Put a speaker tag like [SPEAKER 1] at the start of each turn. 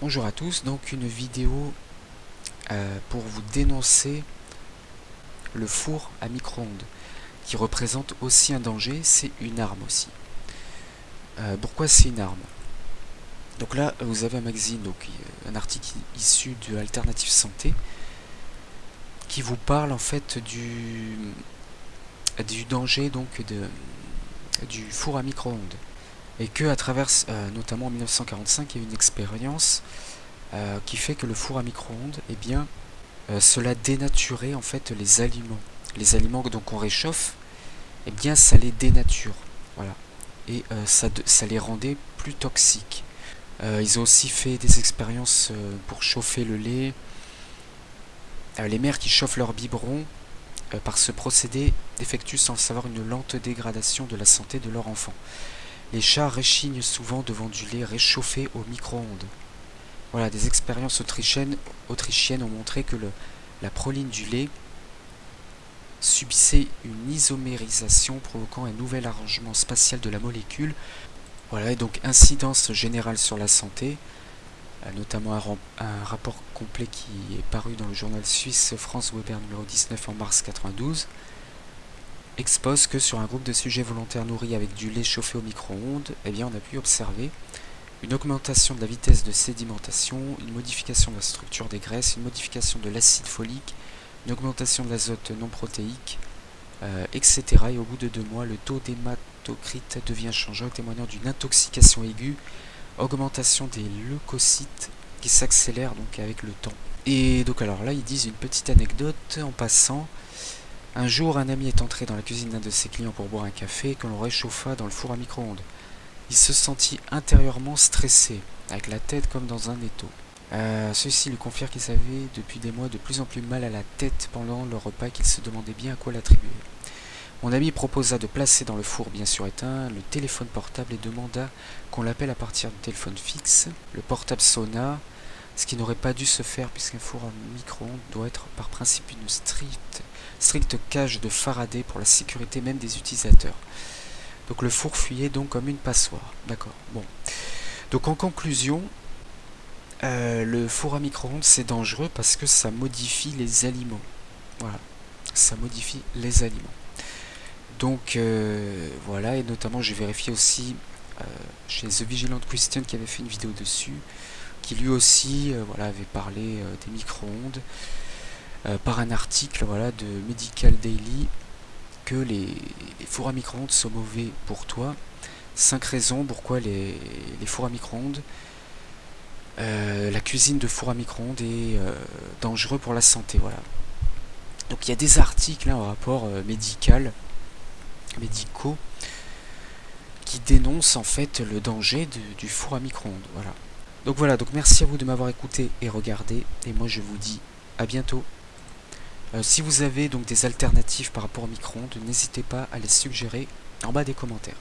[SPEAKER 1] Bonjour à tous, donc une vidéo euh, pour vous dénoncer le four à micro-ondes qui représente aussi un danger, c'est une arme aussi. Euh, pourquoi c'est une arme? Donc là vous avez un magazine, donc un article issu de Alternative Santé qui vous parle en fait du, du danger donc de, du four à micro-ondes et que à travers, euh, notamment en 1945, il y a une expérience euh, qui fait que le four à micro-ondes, eh bien, euh, cela dénaturait en fait les aliments. Les aliments donc on réchauffe, eh bien, ça les dénature, voilà, et ça, ça les rendait plus toxiques. ils ont aussi fait des expériences pour chauffer le lait. les mères qui chauffent leur biberon, par ce procédé, effectuent sans le savoir une lente dégradation de la santé de leur enfant. Les chats réchignent souvent devant du lait réchauffé au micro-ondes. Voilà, des expériences autrichiennes, ont montré que la proline du lait subissait une isomérisation provoquant un nouvel arrangement spatial de la molécule. Voilà, et donc incidence générale sur la santé, euh, notamment un, un, rapport complet qui est paru dans le journal suisse France Weber numéro 19 en mars 92 expose que sur un groupe de sujets volontaires nourris avec du lait chauffé au micro-ondes, eh bien on a pu observer une augmentation de la vitesse de sédimentation, une modification de la structure des graisses, une modification de l'acide folique, une augmentation de l'azote non protéique, euh, etc. Et au bout de deux mois, le taux d'hématocrite devient changeant, témoignant d'une intoxication aiguë, augmentation des leucocytes qui s'accélère donc avec le temps. Et donc alors là, ils disent une petite anecdote en passant. Un jour, un ami est entré dans la cuisine d'un de ses clients pour boire un café que l'on réchauffa dans le four à micro-ondes. Il se sentit intérieurement stressé, avec la tête comme dans un étau. Euh, ceci lui confirme qu'il avait depuis des mois de plus en plus mal à la tête pendant le repas qu'il se demandait bien à quoi l'attribuer. Mon ami proposa de placer dans le four bien sûr éteint le téléphone portable et demanda qu'on l'appelle à partir du téléphone fixe. Le portable sonna, ce qui n'aurait pas dû se faire puisqu'un four à micro-ondes doit être par principe une stricte cage de Faraday pour la sécurité même des utilisateurs. Donc le four fuyait donc comme une passoire. D'accord. Bon. Donc en conclusion, euh, le four à micro-ondes c'est dangereux parce que ça modifie les aliments. Voilà. Ça modifie les aliments. Donc euh, voilà, et notamment j'ai vérifié aussi euh, chez The Vigilant Christian qui avait fait une vidéo dessus, qui lui aussi voilà, avait parlé des micro-ondes. Euh, par un article voilà, de Medical Daily que les, fours à micro-ondes sont mauvais pour toi. 5 raisons pourquoi les, fours à micro-ondes, euh, la cuisine de fours à micro-ondes est euh, dangereux pour la santé. Voilà. Donc il y a des articles hein, en rapport médical, médicaux, qui dénoncent en fait le danger du four à micro-ondes. Voilà. Donc voilà, donc merci à vous de m'avoir écouté et regardé, et moi je vous dis à bientôt. Euh, si vous avez donc des alternatives par rapport au micro-ondes, n'hésitez pas à les suggérer en bas des commentaires.